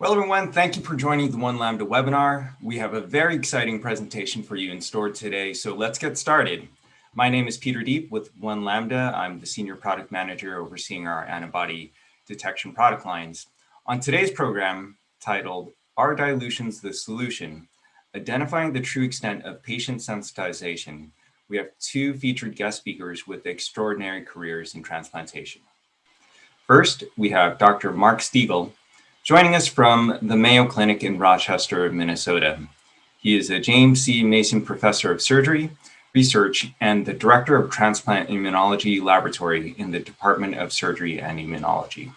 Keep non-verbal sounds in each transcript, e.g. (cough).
Well, everyone, thank you for joining the One Lambda webinar. We have a very exciting presentation for you in store today, so let's get started. My name is Peter Deep with One Lambda. I'm the Senior Product Manager overseeing our antibody detection product lines. On today's program, titled Are Dilutions the Solution? Identifying the True Extent of Patient Sensitization, we have two featured guest speakers with extraordinary careers in transplantation. First, we have Dr. Mark Stegall, joining us from the Mayo Clinic in Rochester, Minnesota. He is a James C. Masson Professor of Surgery, Research, and the Director of Transplant Immunology Laboratory in the Department of Surgery and Immunology.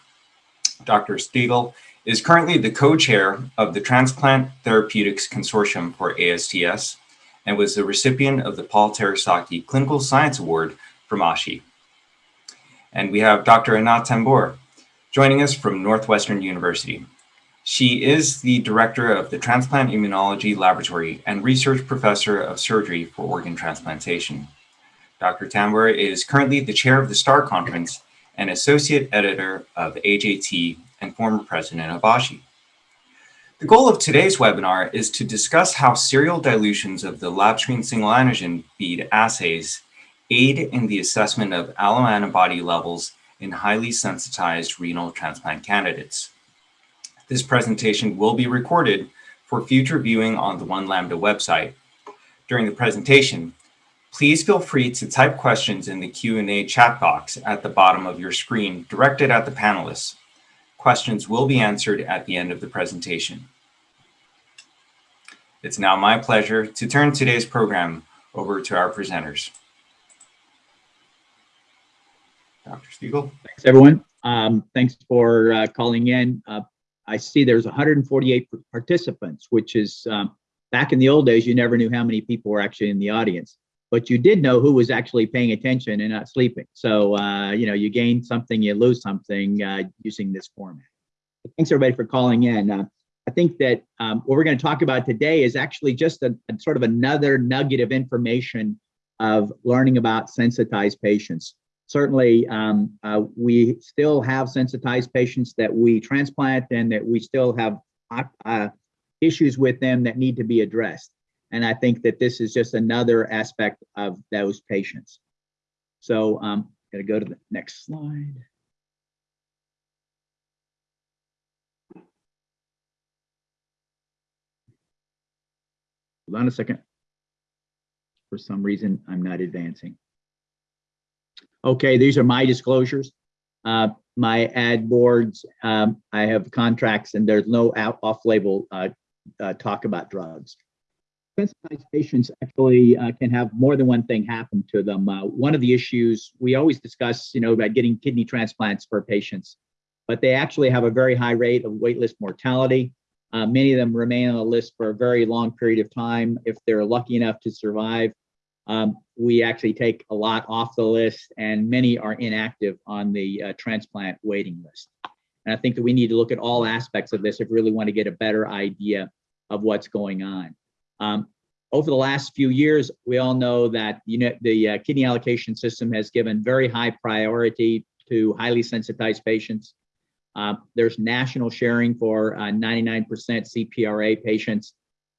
Dr. Stegall is currently the co-chair of the Transplant Therapeutics Consortium for ASTS and was the recipient of the Paul Terasaki Clinical Science Award from ASHI. And we have Dr. Anat Tambur, joining us from Northwestern University. She is the director of the Transplant Immunology Laboratory and research professor of surgery for organ transplantation. Dr. Tambur is currently the chair of the STAR Conference and associate editor of AJT and former president of ASHI. The goal of today's webinar is to discuss how serial dilutions of the lab LabScreen single antigen bead assays aid in the assessment of alloantibody levels in highly sensitized renal transplant candidates. This presentation will be recorded for future viewing on the One Lambda website. During the presentation, please feel free to type questions in the Q&A chat box at the bottom of your screen directed at the panelists. Questions will be answered at the end of the presentation. It's now my pleasure to turn today's program over to our presenters. Dr. Stegall. Thanks, everyone. Um, thanks for uh, calling in. Uh, I see there's 148 participants, which is um, back in the old days, you never knew how many people were actually in the audience, but you did know who was actually paying attention and not sleeping. So, uh, you know, you gain something, you lose something uh, using this format. But thanks everybody for calling in. Uh, I think that um, what we're going to talk about today is actually just a, a sort of another nugget of information of learning about sensitized patients certainly um, uh, we still have sensitized patients that we transplant and that we still have uh, issues with them that need to be addressed. And I think that this is just another aspect of those patients. So I'm um, going to go to the next slide. Hold on a second. For some reason, I'm not advancing. Okay, these are my disclosures. Uh, my ad boards, um, I have contracts and there's no off-label uh, uh, talk about drugs. Sensitized patients actually uh, can have more than one thing happen to them. Uh, one of the issues we always discuss, you know, about getting kidney transplants for patients, but they actually have a very high rate of waitlist mortality. Uh, many of them remain on the list for a very long period of time if they're lucky enough to survive um, we actually take a lot off the list and many are inactive on the uh, transplant waiting list. And I think that we need to look at all aspects of this if we really want to get a better idea of what's going on. Um, over the last few years, we all know that you know, the uh, kidney allocation system has given very high priority to highly sensitized patients. Uh, there's national sharing for 99% uh, CPRA patients.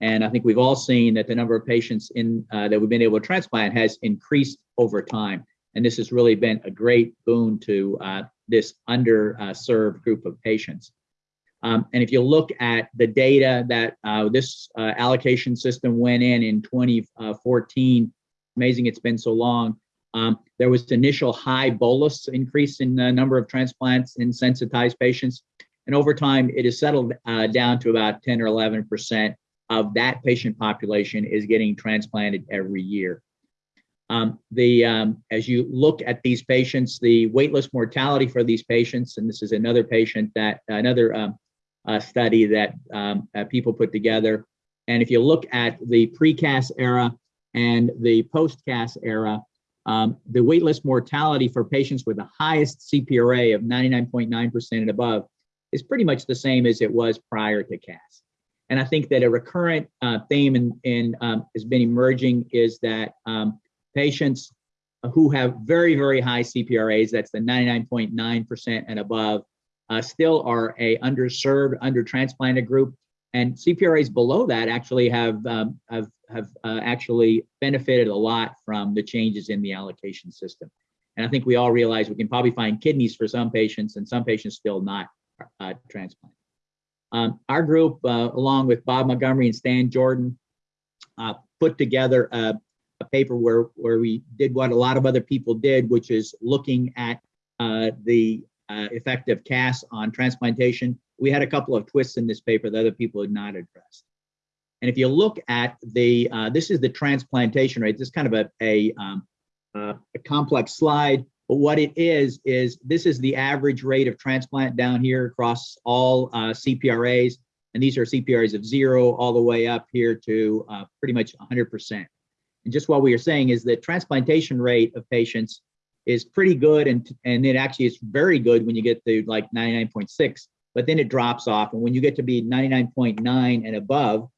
And I think we've all seen that the number of patients in uh, that we've been able to transplant has increased over time. And this has really been a great boon to uh, this underserved group of patients. Um, and if you look at the data that uh, this uh, allocation system went in in 2014, amazing it's been so long, um, there was initial high bolus increase in the number of transplants in sensitized patients. And over time, it has settled uh, down to about 10 or 11% of that patient population is getting transplanted every year. Um, the um, as you look at these patients, the waitlist mortality for these patients, and this is another patient that another um, uh, study that uh, people put together. And if you look at the pre-CAS era and the post-CAS era, um, the waitlist mortality for patients with the highest CPRA of 99.9% and above is pretty much the same as it was prior to CAS. And I think that a recurrent uh, theme in, in um, has been emerging is that um, patients who have very, very high CPRAs, that's the 99.9% and above, uh, still are a underserved, under-transplanted group. And CPRAs below that actually have, um, have, have uh, actually benefited a lot from the changes in the allocation system. And I think we all realize we can probably find kidneys for some patients and some patients still not uh, transplant. Um, our group, uh, along with Bob Montgomery and Stan Jordan, uh, put together a, a, paper where, where we did what a lot of other people did, which is looking at uh, the uh, effect of CAS on transplantation. We had a couple of twists in this paper that other people had not addressed. And if you look at the, uh, this is the transplantation rate, this is kind of a, a, um, uh, a complex slide, but what it is, is this is the average rate of transplant down here across all uh, CPRAs. And these are CPRAs of zero all the way up here to uh, pretty much 100%. And just what we are saying is that transplantation rate of patients is pretty good and, and it actually is very good when you get to like 99.6, but then it drops off. And when you get to be 99.9 and above,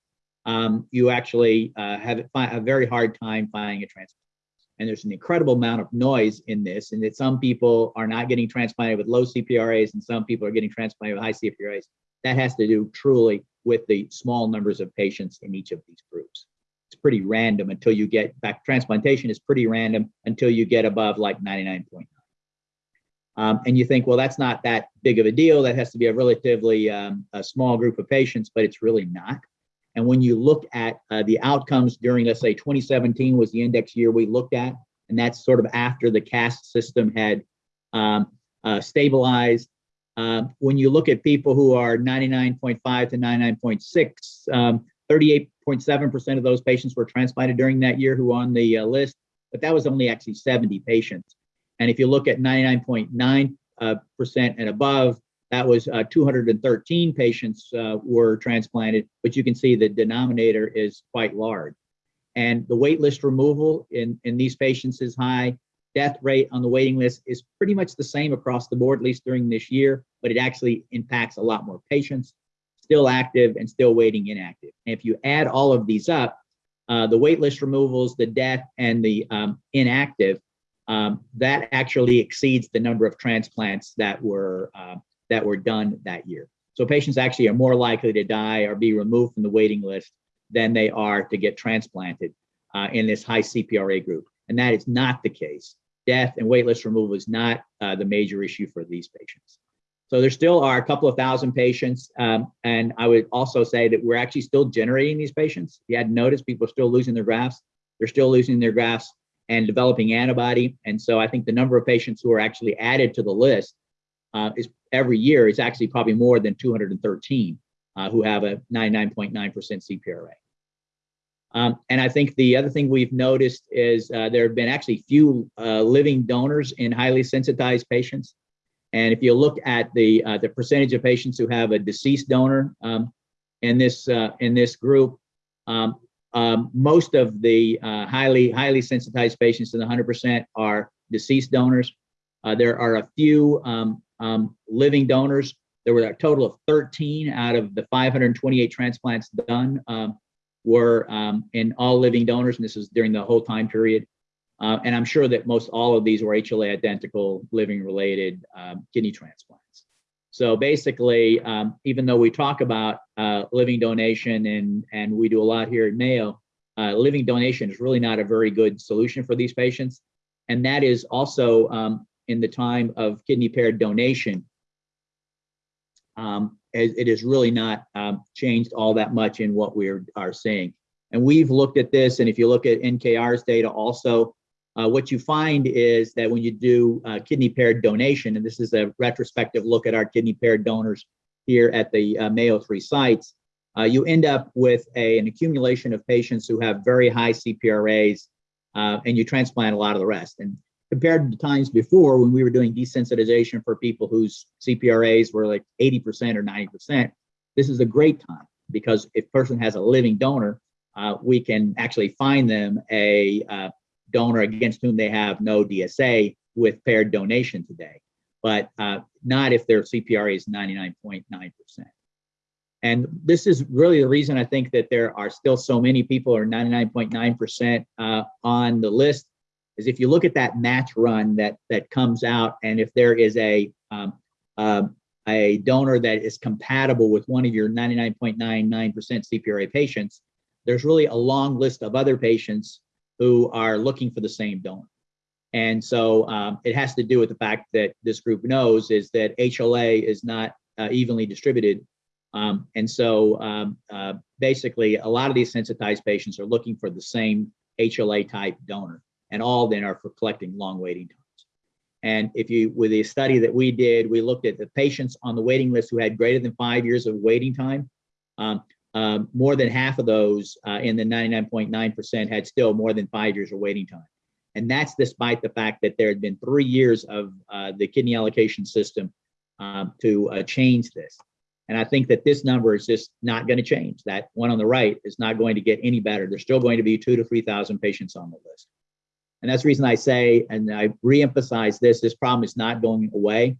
um, you actually uh, have a very hard time finding a transplant. And there's an incredible amount of noise in this, and that some people are not getting transplanted with low CPRAs, and some people are getting transplanted with high CPRAs. That has to do truly with the small numbers of patients in each of these groups. It's pretty random until you get back. Transplantation is pretty random until you get above like 99.9. Um, and you think, well, that's not that big of a deal. That has to be a relatively um, a small group of patients, but it's really not. And when you look at uh, the outcomes during, let's say 2017 was the index year we looked at, and that's sort of after the CAS system had um, uh, stabilized. Uh, when you look at people who are 99.5 to 99.6, um, 38.7% of those patients were transplanted during that year who were on the uh, list, but that was only actually 70 patients. And if you look at 99.9% uh, and above, that was uh, 213 patients uh, were transplanted, but you can see the denominator is quite large. And the wait list removal in, in these patients is high. Death rate on the waiting list is pretty much the same across the board, at least during this year, but it actually impacts a lot more patients, still active and still waiting inactive. And if you add all of these up, uh, the wait list removals, the death, and the um, inactive, um, that actually exceeds the number of transplants that were uh, that were done that year. So patients actually are more likely to die or be removed from the waiting list than they are to get transplanted uh, in this high CPRA group. And that is not the case. Death and waitlist removal is not uh, the major issue for these patients. So there still are a couple of thousand patients. Um, and I would also say that we're actually still generating these patients. You had noticed people are still losing their grafts. They're still losing their grafts and developing antibody. And so I think the number of patients who are actually added to the list uh, is every year is actually probably more than 213 uh, who have a 99.9% CPRA. Um, and I think the other thing we've noticed is uh, there have been actually few uh, living donors in highly sensitized patients. And if you look at the uh, the percentage of patients who have a deceased donor um, in this uh, in this group, um, um, most of the highly highly sensitized patients in the 100% are deceased donors. Uh, there are a few um, um, living donors. There were a total of 13 out of the 528 transplants done um, were um, in all living donors, and this is during the whole time period. Uh, and I'm sure that most all of these were HLA identical living related um, kidney transplants. So basically, um, even though we talk about uh, living donation and, and we do a lot here at Mayo, uh, living donation is really not a very good solution for these patients. And that is also um, in the time of kidney paired donation, um, it has really not um, changed all that much in what we are, seeing. And we've looked at this, and if you look at NKR's data also, uh, what you find is that when you do uh, kidney paired donation, and this is a retrospective look at our kidney paired donors here at the uh, Mayo 3 sites, uh, you end up with a, an accumulation of patients who have very high CPRAs, uh, and you transplant a lot of the rest. And compared to times before when we were doing desensitization for people whose CPRAs were like 80% or 90%, this is a great time because if person has a living donor, uh, we can actually find them a uh, donor against whom they have no DSA with paired donation today, but uh, not if their CPRA is 99.9%. And this is really the reason I think that there are still so many people are 99.9% uh, on the list is if you look at that match run that that comes out, and if there is a um, uh, a donor that is compatible with one of your 99.99% CPRA patients, there's really a long list of other patients who are looking for the same donor. And so um, it has to do with the fact that this group knows is that HLA is not uh, evenly distributed. Um, and so um, uh, basically a lot of these sensitized patients are looking for the same HLA type donor and all then are for collecting long waiting times. And if you, with the study that we did, we looked at the patients on the waiting list who had greater than five years of waiting time. Um, um, more than half of those uh, in the 99.9% had still more than five years of waiting time. And that's despite the fact that there had been three years of uh, the kidney allocation system um, to uh, change this. And I think that this number is just not going to change. That one on the right is not going to get any better. There's still going to be two to 3,000 patients on the list. And that's the reason I say, and I reemphasize this, this problem is not going away.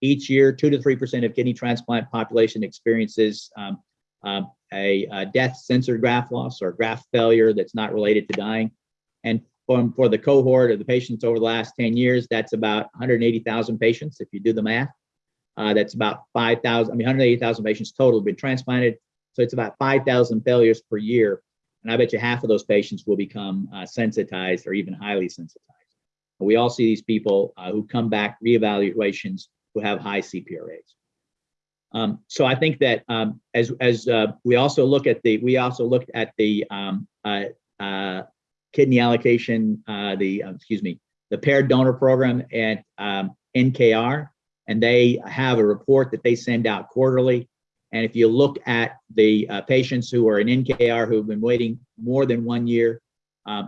Each year, two to 3% of kidney transplant population experiences um, um, a, a, death censored graft loss or graft failure that's not related to dying. And for, for the cohort of the patients over the last 10 years, that's about 180,000 patients, if you do the math. Uh, that's about 5,000, I mean, 180,000 patients total have been transplanted. So it's about 5,000 failures per year. And I bet you half of those patients will become uh, sensitized or even highly sensitized. We all see these people uh, who come back reevaluations who have high CPRAs. Um, so I think that um, as as uh, we also look at the we also looked at the um, uh, uh, kidney allocation uh, the uh, excuse me the paired donor program at um, NKR and they have a report that they send out quarterly and if you look at the uh, patients who are in NKR who've been waiting more than one year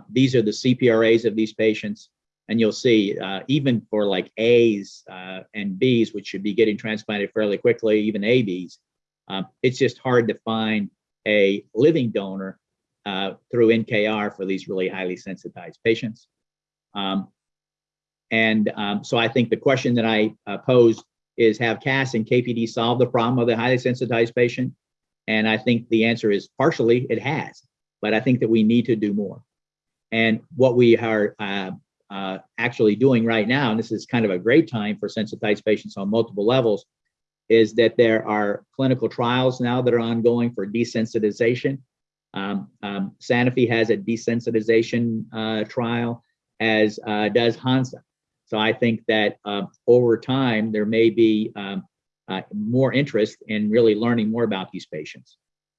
these are the CPRAs of these patients and you'll see uh, even for like A's uh, and B's, which should be getting transplanted fairly quickly, even ABs, um, it's just hard to find a living donor uh, through NKR for these really highly sensitized patients. Um, and um, so I think the question that I uh, posed is have CAS and KPD solve the problem of the highly sensitized patient? And I think the answer is partially it has, but I think that we need to do more. And what we are uh, uh, actually doing right now, and this is kind of a great time for sensitized patients on multiple levels, is that there are clinical trials now that are ongoing for desensitization. Um, um, Sanofi has a desensitization uh, trial, as uh, does Hansa. So I think that uh, over time, there may be um, uh, more interest in really learning more about these patients.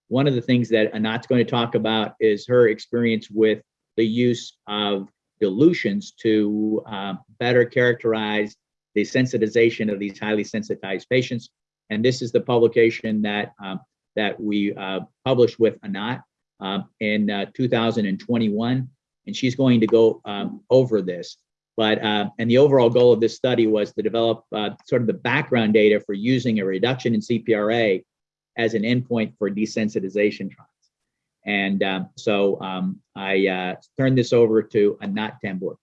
One of the things that Anat's going to talk about is her experience with the use of dilutions to uh, better characterize the sensitization of these highly sensitized patients. And this is the publication that um, that we uh, published with Anat uh, in uh, 2021. And she's going to go um, over this. But uh, and the overall goal of this study was to develop uh, sort of the background data for using a reduction in CPRA as an endpoint for desensitization trials. And um, so um, I uh, turn this over to Anat Tambur.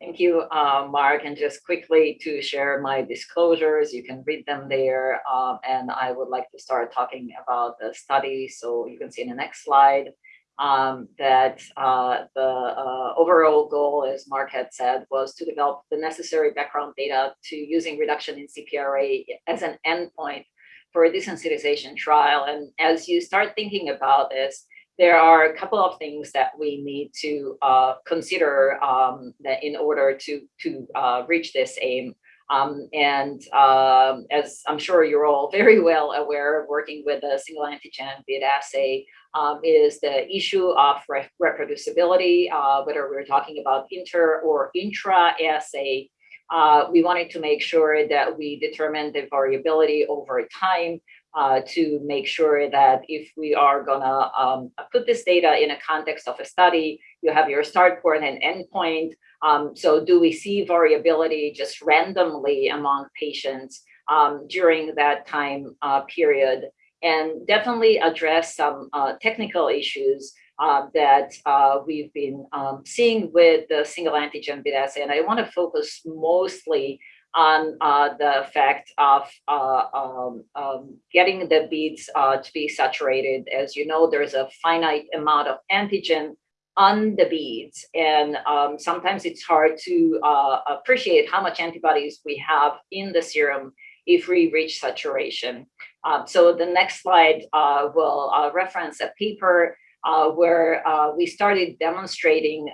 Thank you, uh, Mark. And just quickly to share my disclosures, you can read them there. Um, and I would like to start talking about the study. So you can see in the next slide um, that uh, the uh, overall goal, as Mark had said, was to develop the necessary background data to using reduction in CPRA as an endpoint for a desensitization trial. And as you start thinking about this, there are a couple of things that we need to uh, consider um, that in order to, to uh, reach this aim. Um, and um, as I'm sure you're all (laughs) very well aware, working with a single antigen bead assay um, is the issue of re reproducibility, uh, whether we're talking about inter or intra assay uh, we wanted to make sure that we determine the variability over time uh, to make sure that if we are gonna um, put this data in a context of a study, you have your start point and end point. Um, so do we see variability just randomly among patients um, during that time uh, period? And definitely address some uh, technical issues uh, that uh, we've been um, seeing with the single antigen bead assay. And I want to focus mostly on uh, the fact of uh, um, um, getting the beads to be saturated. As you know, there's a finite amount of antigen on the beads. And um, sometimes it's hard to uh, appreciate how much antibodies we have in the serum if we reach saturation. Um, so the next slide uh, will uh, reference a paper uh, where uh, we started demonstrating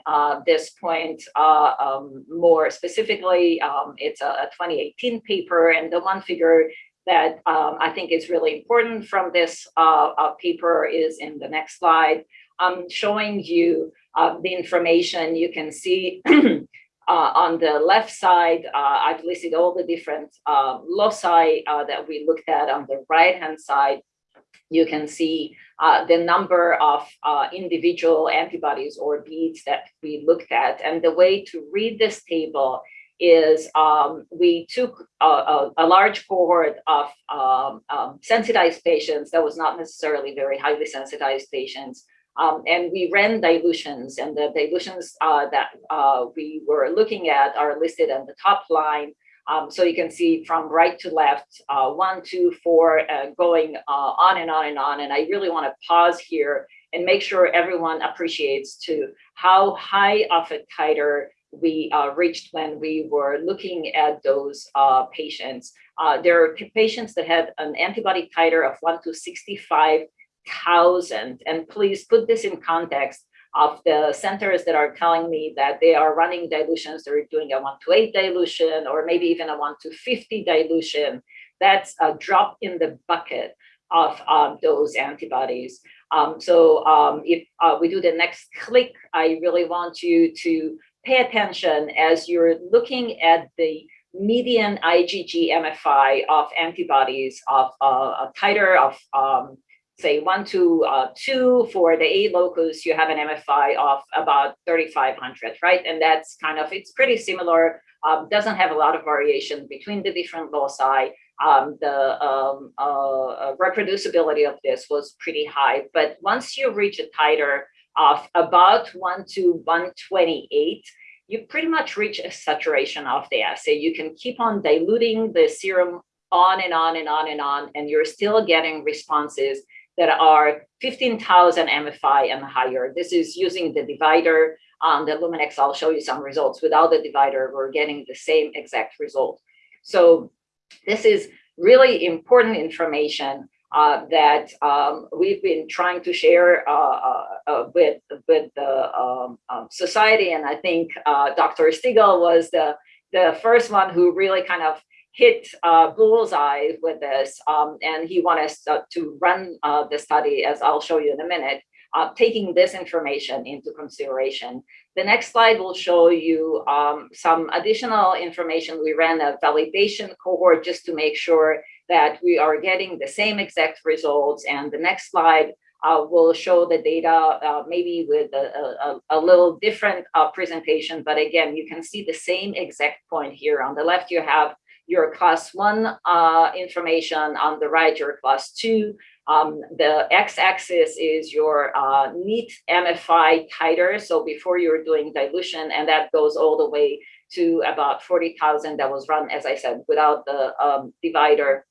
this point um, more specifically. Um, it's a, a, 2018 paper, and the one figure that um, I think is really important from this paper is in the next slide. I'm showing you the information you can see (clears throat) Uh, on the left side, uh, I've listed all the different uh, loci uh, that we looked at. On the right-hand side, you can see uh, the number of uh, individual antibodies or beads that we looked at. And the way to read this table is um, we took a, a, a, large cohort of um, um, sensitized patients that was not necessarily very highly sensitized patients um, and we ran dilutions and the dilutions uh, that uh, we were looking at are listed on the top line. Um, so you can see from right to left, uh, one, two, four, uh, going uh, on and on and on. And I really want to pause here and make sure everyone appreciates to how high of a titer we uh, reached when we were looking at those patients. there are patients that had an antibody titer of 1 to 65 thousand. And please put this in context of the centers that are telling me that they are running dilutions, they're doing a one to eight dilution, or maybe even a one to 50 dilution. That's a drop in the bucket of um, those antibodies. Um, so um, if uh, we do the next click, I really want you to pay attention as you're looking at the median IgG MFI of antibodies of uh, a titer of um, say one to uh, two for the A locus, you have an MFI of about 3,500, right? And that's kind of, it's pretty similar, um, doesn't have a lot of variation between the different loci. Um, the um, uh, uh reproducibility of this was pretty high, but once you reach a titer of about one to 128, you pretty much reach a saturation of the assay. You can keep on diluting the serum on and on and on and on, and you're still getting responses that are 15,000 MFI and higher. This is using the divider on the Luminex. I'll show you some results. Without the divider, we're getting the same exact result. So this is really important information uh, that um, we've been trying to share uh, uh, uh with, with the um, um, society. And I think uh, Dr. Stegall was the, the first one who really kind of hit uh, bullseye with this, um, and he wanted us uh, to run uh, the study, as I'll show you in a minute, uh, taking this information into consideration. The next slide will show you um, some additional information. We ran a validation cohort just to make sure that we are getting the same exact results. And the next slide uh, will show the data uh, maybe with a, a, a little different presentation. But again, you can see the same exact point here. On the left, you have your class one uh, information on the right, your class two. Um, the x-axis is your uh, neat MFI titer. So before you're doing dilution, and that goes all the way to about 40,000 that was run, as I said, without the um, divider.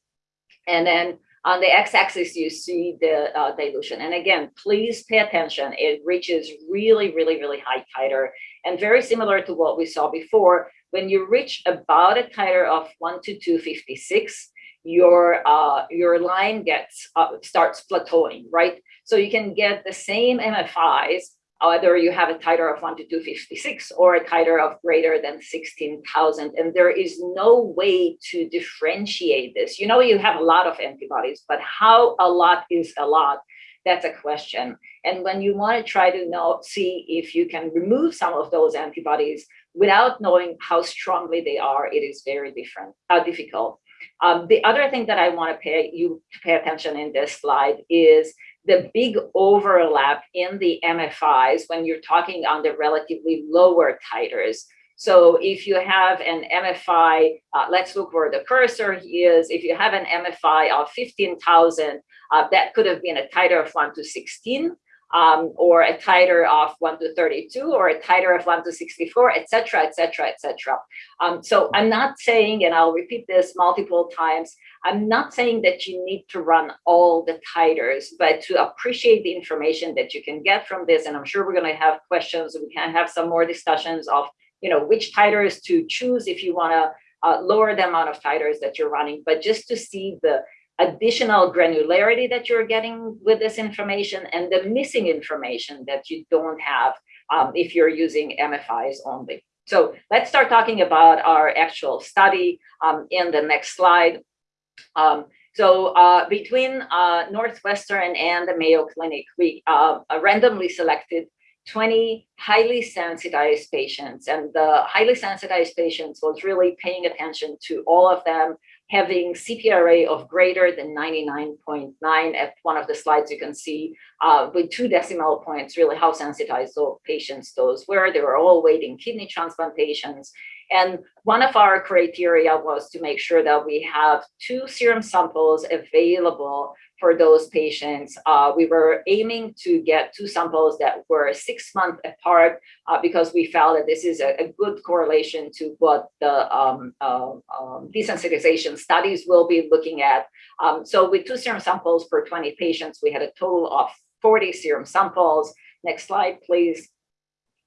And then on the x-axis, you see the uh, dilution. And again, please pay attention. It reaches really, really, really high titer. And very similar to what we saw before, when you reach about a titer of 1 to 256, your uh, your line gets uh, starts plateauing, right? So you can get the same MFIs whether you have a titer of 1 to 256 or a titer of greater than 16,000. And there is no way to differentiate this. You know, you have a lot of antibodies, but how a lot is a lot, that's a question. And when you want to try to know, see if you can remove some of those antibodies, without knowing how strongly they are, it is very different, uh, difficult. Um, the other thing that I want to pay you to pay attention in this slide is the big overlap in the MFIs when you're talking on the relatively lower titers. So if you have an MFI, uh, let's look where the cursor is. If you have an MFI of 15,000, uh, that could have been a titer of 1 to 16 um, or a titer of 1 to 32 or a titer of 1 to 64, etc., etc., etc. So I'm not saying, and I'll repeat this multiple times, I'm not saying that you need to run all the titers, but to appreciate the information that you can get from this, and I'm sure we're going to have questions, we can have some more discussions of, you know, which titers to choose if you want to uh, lower the amount of titers that you're running, but just to see the additional granularity that you're getting with this information and the missing information that you don't have um, if you're using MFIs only. So let's start talking about our actual study um, in the next slide. Um, so uh, between uh, Northwestern and the Mayo Clinic, we uh, randomly selected 20 highly sensitized patients. And the highly sensitized patients was really paying attention to all of them having CPRA of greater than 99.9 at one of the slides you can see uh, with two decimal points really how sensitized those patients those were. They were all waiting kidney transplant patients. And one of our criteria was to make sure that we have two serum samples available for those patients. Uh, we were aiming to get two samples that were six months apart uh, because we felt that this is a, a good correlation to what the um, uh, um, desensitization studies will be looking at. Um, so with two serum samples per 20 patients, we had a total of 40 serum samples. Next slide, please.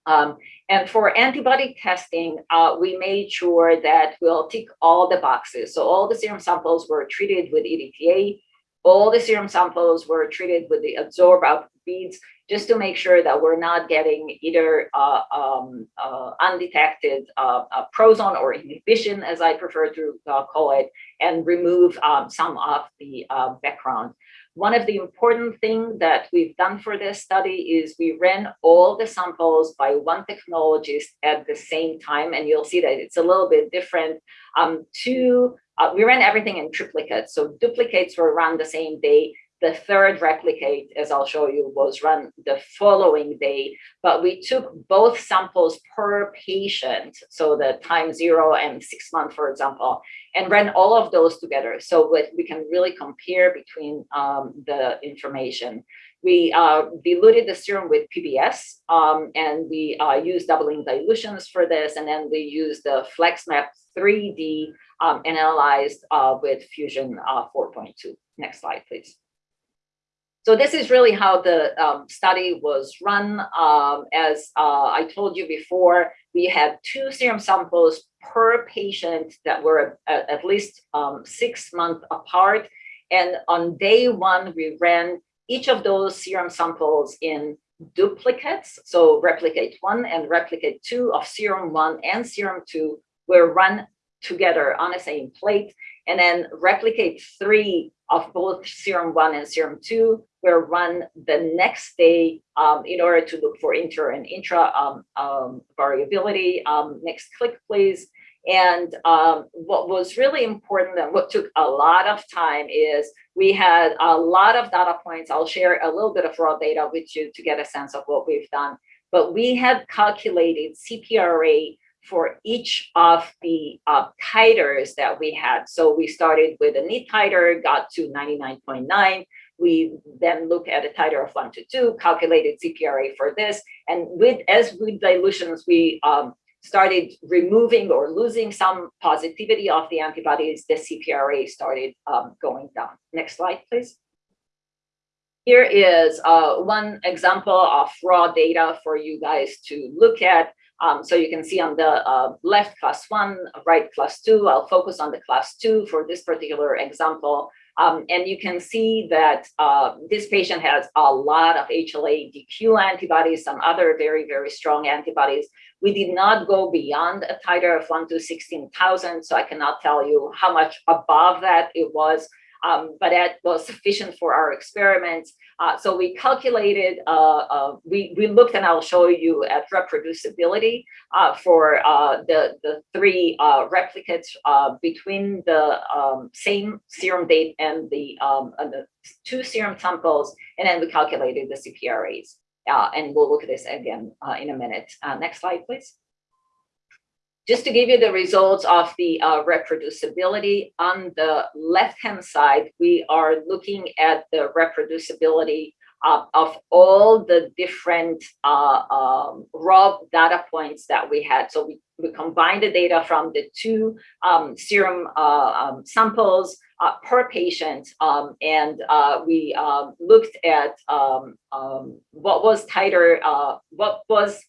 Um, and for antibody testing, uh, we made sure that we'll tick all the boxes. So all the serum samples were treated with EDTA all the serum samples were treated with the Adsorb Out beads just to make sure that we're not getting either uh, um, uh, undetected uh, uh prozone or inhibition, as I prefer to uh, call it, and remove um, some of the uh, background. One of the important things that we've done for this study is we ran all the samples by one technologist at the same time, and you'll see that it's a little bit different. Um, two uh, we ran everything in triplicate. So duplicates were run the same day. The third replicate, as I'll show you, was run the following day, but we took both samples per patient, so the time zero and six months, for example, and ran all of those together. So that we can really compare between um, the information. We uh, diluted the serum with PBS, um, and we uh, used doubling dilutions for this, and then we used the FlexMap 3D um, analyzed uh, with Fusion uh, 4.2. Next slide, please. So this is really how the um, study was run. Um, as uh, I told you before, we had two serum samples per patient that were at, at least um, six months apart. And on day one, we ran each of those serum samples in duplicates. So replicate one and replicate two of serum one and serum two were run together on the same plate and then replicate three of both serum one and serum two were run the next day um, in order to look for inter and intra um, um, variability. Um, next click, please. And um, what was really important and what took a lot of time is we had a lot of data points. I'll share a little bit of raw data with you to get a sense of what we've done. But we had calculated CPRA for each of the uh, titers that we had. So we started with a neat titer, got to 99.9. We then look at a titer of one to two, calculated CPRA for this. And with as with dilutions, we um, started removing or losing some positivity of the antibodies, the CPRA started um, going down. Next slide, please. Here is uh, one example of raw data for you guys to look at. Um, so you can see on the uh, left class one, right class two, I'll focus on the class two for this particular example. Um, and you can see that uh, this patient has a lot of HLA DQ antibodies, some other very, very strong antibodies. We did not go beyond a titer of 1 to 16,000, so I cannot tell you how much above that it was um, but that was sufficient for our experiments. Uh, so we calculated, uh, uh, we, we looked and I'll show you at reproducibility uh, for uh, the, the three replicates between the um, same serum date and the, um, and the two serum samples, and then we calculated the CPRAs. and we'll look at this again in a minute. next slide, please. Just to give you the results of the uh, reproducibility, on the left-hand side, we are looking at the reproducibility uh, of all the different uh, um, raw data points that we had. So we, we combined the data from the two um, serum uh, um, samples uh, per patient, um, and uh, we um, looked at um, what was titer, what was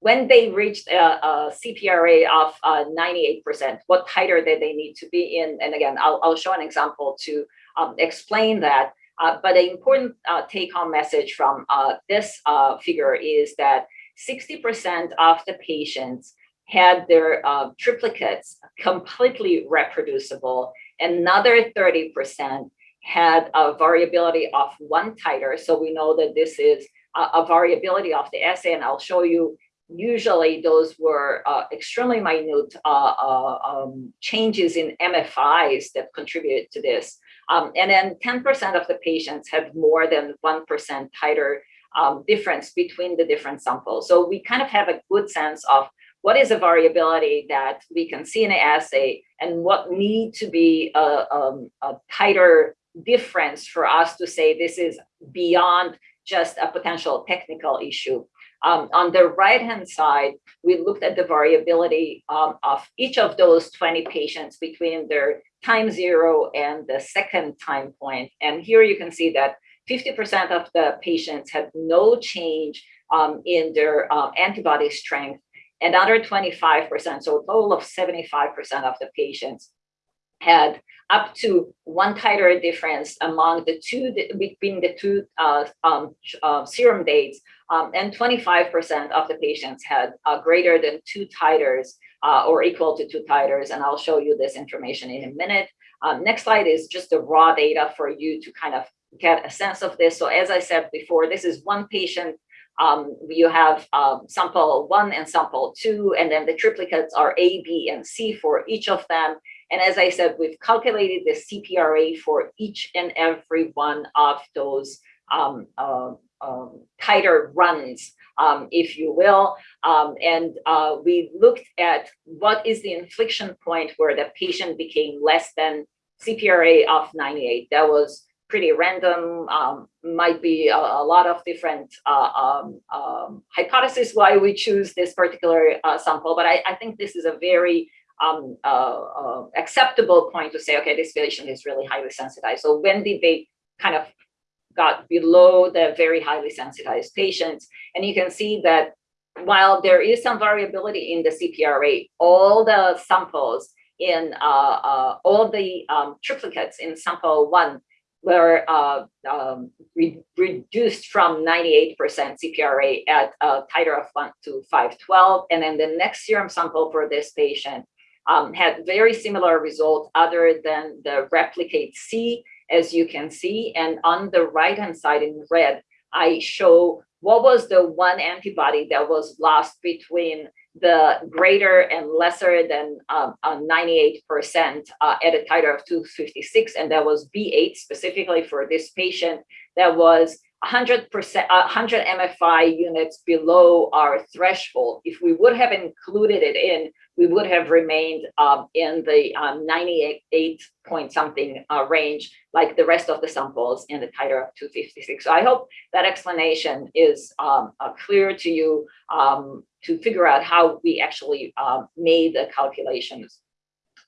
when they reached a, a CPRA of uh, 98%, what titer did they need to be in? And again, I'll, I'll show an example to um, explain that. Uh, but the important uh, take-home message from uh, this uh, figure is that 60% of the patients had their uh, triplicates completely reproducible. Another 30% had a variability of one titer. So we know that this is a, a variability of the assay, and I'll show you usually those were uh, extremely minute uh, uh, um, changes in MFIs that contributed to this. Um, and then 10% of the patients had more than 1% titer um, difference between the different samples. So we kind of have a good sense of what is a variability that we can see in an assay and what need to be a, um, a titer difference for us to say this is beyond just a potential technical issue. Um, on the right-hand side, we looked at the variability um, of each of those 20 patients between their time zero and the second time point. And here you can see that 50% of the patients had no change um, in their uh, antibody strength. Another 25%, so a total of 75% of the patients had up to one titer difference among the two between the two uh, um, uh, serum dates, um, and 25% of the patients had uh, greater than two titers uh, or equal to two titers. And I'll show you this information in a minute. Um, next slide is just the raw data for you to kind of get a sense of this. So as I said before, this is one patient um, you have um, sample one and sample two, and then the triplicates are A, B, and C for each of them. And as I said, we've calculated the CPRA for each and every one of those um, uh, um, titer runs, um, if you will. Um, and uh, we looked at what is the inflection point where the patient became less than CPRA of 98. That was pretty random, um, might be a, a, lot of different uh, um, um, hypotheses why we choose this particular uh, sample, but I, I, think this is a very um, uh, uh, acceptable point to say, okay, this patient is really highly sensitized. So when did they kind of got below the very highly sensitized patients? And you can see that while there is some variability in the CPRA, all the samples in uh, uh, all the um, triplicates in sample one were uh, um, re reduced from 98% CPRA at a titer of 1 to 512. And then the next serum sample for this patient um, had very similar results other than the replicate C, as you can see. And on the right-hand side in red, I show what was the one antibody that was lost between the greater and lesser than 98% um, uh, at a titer of 256, and that was B8 specifically for this patient that was 100%, 100 MFI units below our threshold. If we would have included it in, we would have remained um, in the um, 98 point something uh, range, like the rest of the samples in the titer of 256. So I hope that explanation is um, uh, clear to you um, to figure out how we actually uh, made the calculations.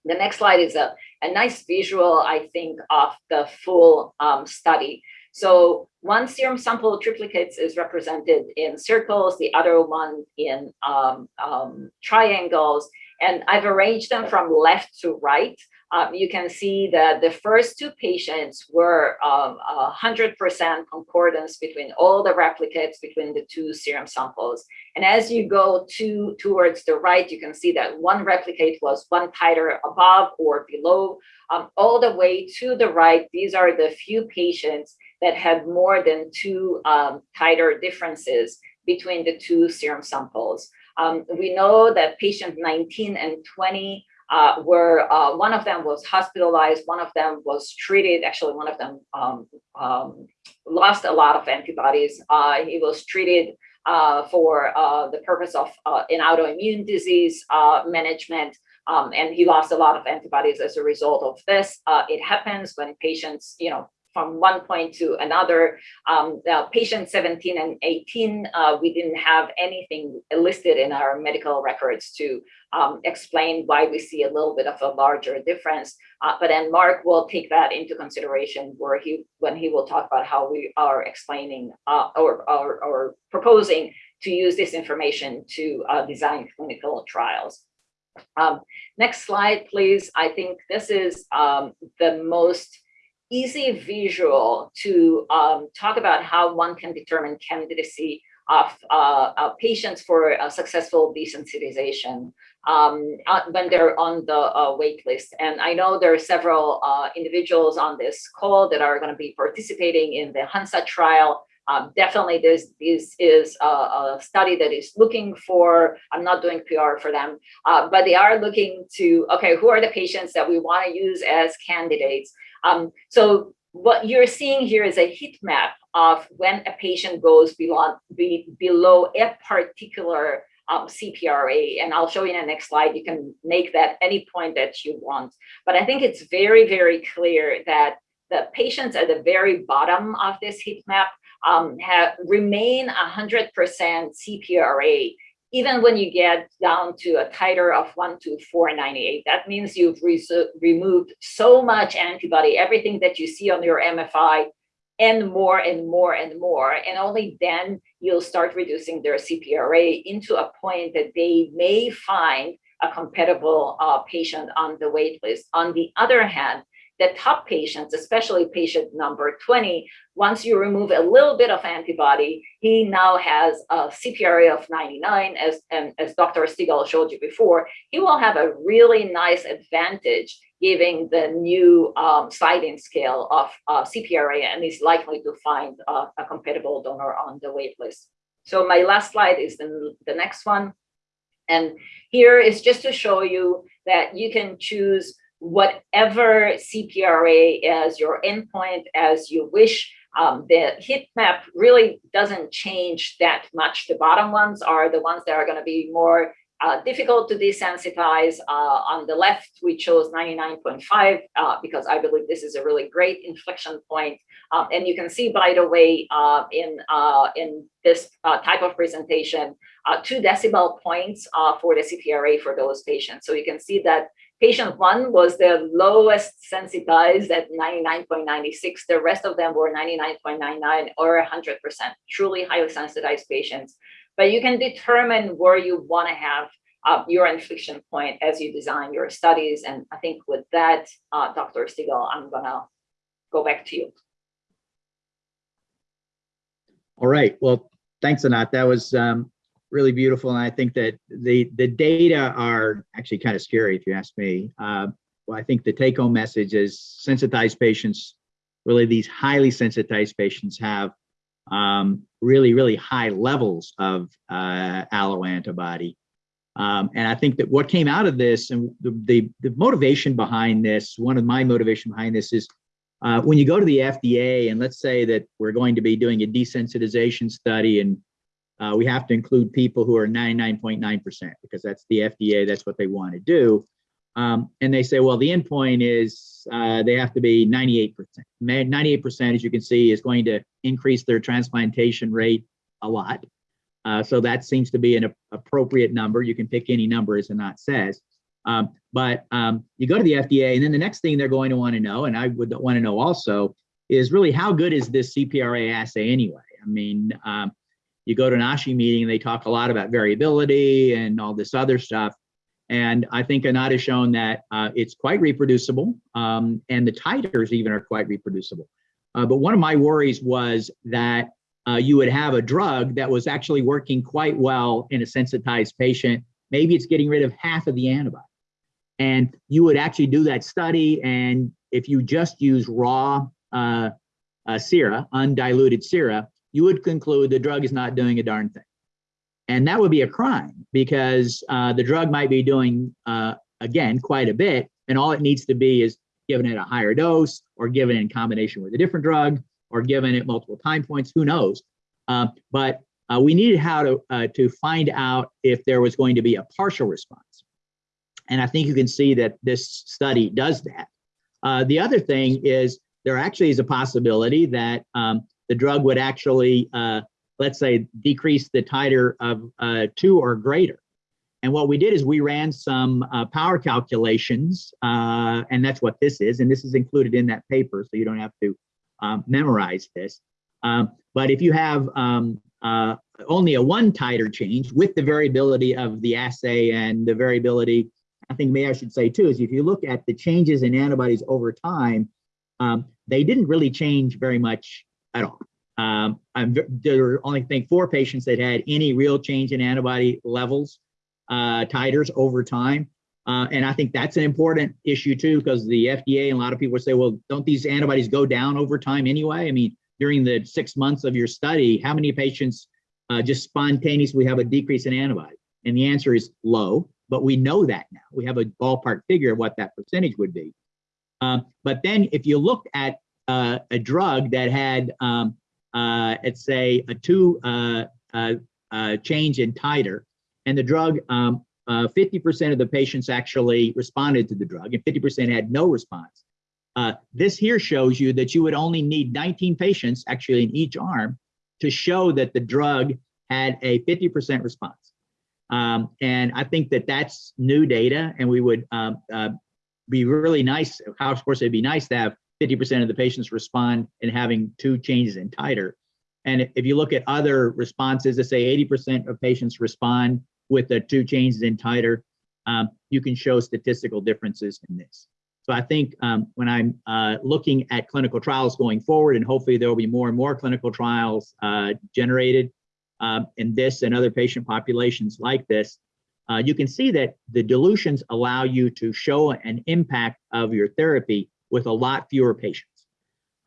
The next slide is a, a nice visual, I think, of the full um, study. So one serum sample triplicates is represented in circles, the other one in um, um, triangles, and I've arranged them from left to right. Um, you can see that the first two patients were 100% um, concordance between all the replicates between the two serum samples. And as you go to towards the right, you can see that one replicate was one titer above or below. Um, all the way to the right, these are the few patients that had more than two um, titer differences between the two serum samples. Um, we know that patient 19 and 20 uh, were, uh, one of them was hospitalized, one of them was treated, actually one of them um, um, lost a lot of antibodies. Uh, he was treated uh, for uh, the purpose of uh, an autoimmune disease management. Um, and he lost a lot of antibodies as a result of this. it happens when patients, you know, from one point to another. Um, patient 17 and 18, uh, we didn't have anything listed in our medical records to um, explain why we see a little bit of a larger difference. Uh, but then Mark will take that into consideration where he when he will talk about how we are explaining uh, or, or, or proposing to use this information to uh, design clinical trials. Um, next slide, please. I think this is um, the most easy visual to um, talk about how one can determine candidacy of uh, uh, patients for a successful desensitization um, uh, when they're on the uh, wait list. And I know there are several uh, individuals on this call that are going to be participating in the Hansa trial. Um, definitely this, this is a, a, study that is looking for, I'm not doing PR for them, uh, but they are looking to, okay, who are the patients that we want to use as candidates? Um, so what you're seeing here is a heat map of when a patient goes below, be, below a particular um, CPRA, and I'll show you in the next slide. You can make that any point that you want. But I think it's very, very clear that the patients at the very bottom of this heat map um, have remain 100% CPRA even when you get down to a titer of 1 to 498, that means you've re removed so much antibody, everything that you see on your MFI, and more and more and more. And only then you'll start reducing their CPRA into a point that they may find a compatible uh, patient on the wait list. On the other hand, the top patients, especially patient number 20, once you remove a little bit of antibody, he now has a CPRA of 99, as, and as Dr. Stegall showed you before, he will have a really nice advantage giving the new um, sliding scale of uh, CPRA and is likely to find uh, a compatible donor on the wait list. So my last slide is the, the next one. And here is just to show you that you can choose whatever CPRA as your endpoint as you wish. Um, the heat map really doesn't change that much. The bottom ones are the ones that are going to be more uh, difficult to desensitize. Uh, on the left, we chose 99.5 uh, because I believe this is a really great inflection point. Um, and you can see, by the way, uh, in, uh, in this uh, type of presentation, two decibel points for the CPRA for those patients. So you can see that Patient one was the lowest sensitized at 99.96. The rest of them were 99.99 or 100%, truly highly sensitized patients. But you can determine where you want to have uh, your inflection point as you design your studies. And I think with that, uh, Dr. Stegall, I'm going to go back to you. All right. Well, thanks, Anat. That was um, really beautiful. And I think that the, the data are actually kind of scary, if you ask me. Uh, well, I think the take home message is sensitized patients, really these highly sensitized patients have um, really, really high levels of uh, alloantibody. Um, and I think that what came out of this and the, the, the, motivation behind this, one of my motivation behind this is uh, when you go to the FDA and let's say that we're going to be doing a desensitization study and uh, we have to include people who are 99.9% because that's the FDA, that's what they want to do. Um, and they say, well, the endpoint is uh, they have to be 98%. 98%, as you can see, is going to increase their transplantation rate a lot. Uh, so that seems to be an appropriate number. You can pick any number, as Anat says. Um, but um, you go to the FDA, and then the next thing they're going to want to know, and I would want to know also, is really how good is this CPRA assay anyway? I mean, um, you go to an ASHI meeting and they talk a lot about variability and all this other stuff. And I think Anat has shown that uh, it's quite reproducible um, and the titers even are quite reproducible. Uh, but one of my worries was that uh, you would have a drug that was actually working quite well in a sensitized patient. Maybe it's getting rid of half of the antibody. And you would actually do that study. And if you just use raw uh, uh, sera, undiluted sera, you would conclude the drug is not doing a darn thing. And that would be a crime because uh, the drug might be doing, uh, again, quite a bit. And all it needs to be is given it a higher dose or given in combination with a different drug or given at multiple time points, who knows? Uh, but uh, we needed how to, uh, to find out if there was going to be a partial response. And I think you can see that this study does that. Uh, the other thing is there actually is a possibility that um, the drug would actually, uh, let's say, decrease the titer of uh, two or greater. And what we did is we ran some uh, power calculations, uh, and that's what this is. And this is included in that paper, so you don't have to um, memorize this. Um, but if you have um, uh, only a one titer change with the variability of the assay and the variability. I think may I should say too is if you look at the changes in antibodies over time, um, they didn't really change very much at all. Um, I'm, there were only think four patients that had any real change in antibody levels, uh, titers over time. Uh, and I think that's an important issue too, because the FDA and a lot of people say, well, don't these antibodies go down over time anyway? I mean, during the six months of your study, how many patients uh, just spontaneously have a decrease in antibody? And the answer is low, but we know that now. We have a ballpark figure of what that percentage would be. Um, but then if you look at uh, a drug that had, um, uh, let's say, a two uh, uh, uh, change in titer, and the drug, 50% um, of the patients actually responded to the drug, and 50% had no response. This here shows you that you would only need 19 patients, actually in each arm, to show that the drug had a 50% response. Um, and I think that that's new data, and we would um, uh, be really nice. Of course, it'd be nice to have 50% of the patients respond in having two changes in titer. And if you look at other responses, to say 80% of patients respond with the two changes in titer, um, you can show statistical differences in this. So I think um, when I'm uh, looking at clinical trials going forward, and hopefully there will be more and more clinical trials uh, generated um, in this and other patient populations like this, uh, you can see that the dilutions allow you to show an impact of your therapy with a lot fewer patients.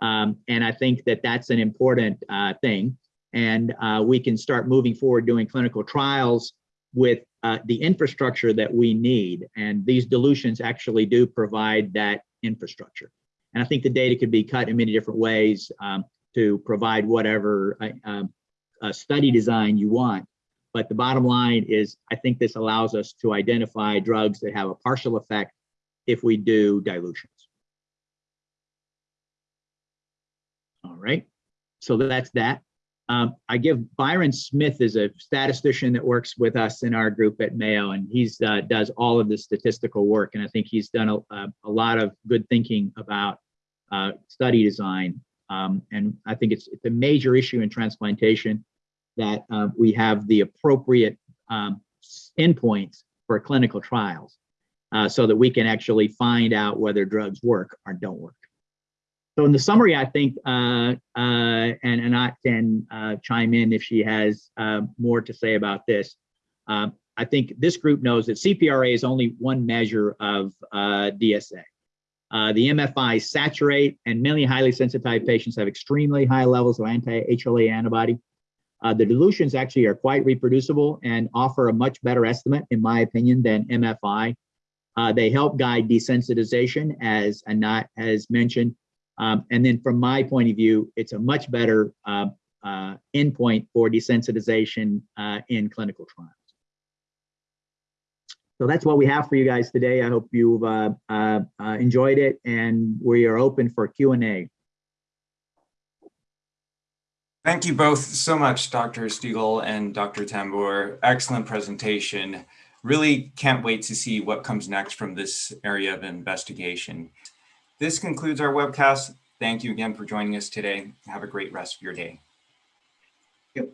Um, and I think that that's an important uh, thing. And uh, we can start moving forward doing clinical trials with uh, the infrastructure that we need. And these dilutions actually do provide that infrastructure. And I think the data could be cut in many different ways um, to provide whatever uh, um, study design you want. But the bottom line is, I think this allows us to identify drugs that have a partial effect if we do dilutions. All right, so that's that. Um, I give Byron Smith is a statistician that works with us in our group at Mayo, and he's uh, does all of the statistical work. And I think he's done a, a, a lot of good thinking about uh, study design. Um, and I think it's it's a major issue in transplantation that uh, we have the appropriate um, endpoints for clinical trials, uh, so that we can actually find out whether drugs work or don't work. So in the summary, I think, uh, uh, and Anat can uh, chime in if she has uh, more to say about this. Um, I think this group knows that CPRA is only one measure of uh, DSA. Uh, the MFI saturate and many highly sensitized patients have extremely high levels of anti-HLA antibody. the dilutions actually are quite reproducible and offer a much better estimate, in my opinion, than MFI. they help guide desensitization, as Anat has mentioned, um, and then from my point of view, it's a much better uh, uh, endpoint for desensitization uh, in clinical trials. So that's what we have for you guys today. I hope you've uh, uh, uh, enjoyed it and we are open for Q&A. Thank you both so much, Dr. Stegall and Dr. Tambur. Excellent presentation. Really can't wait to see what comes next from this area of investigation. This concludes our webcast. Thank you again for joining us today. Have a great rest of your day. Yep.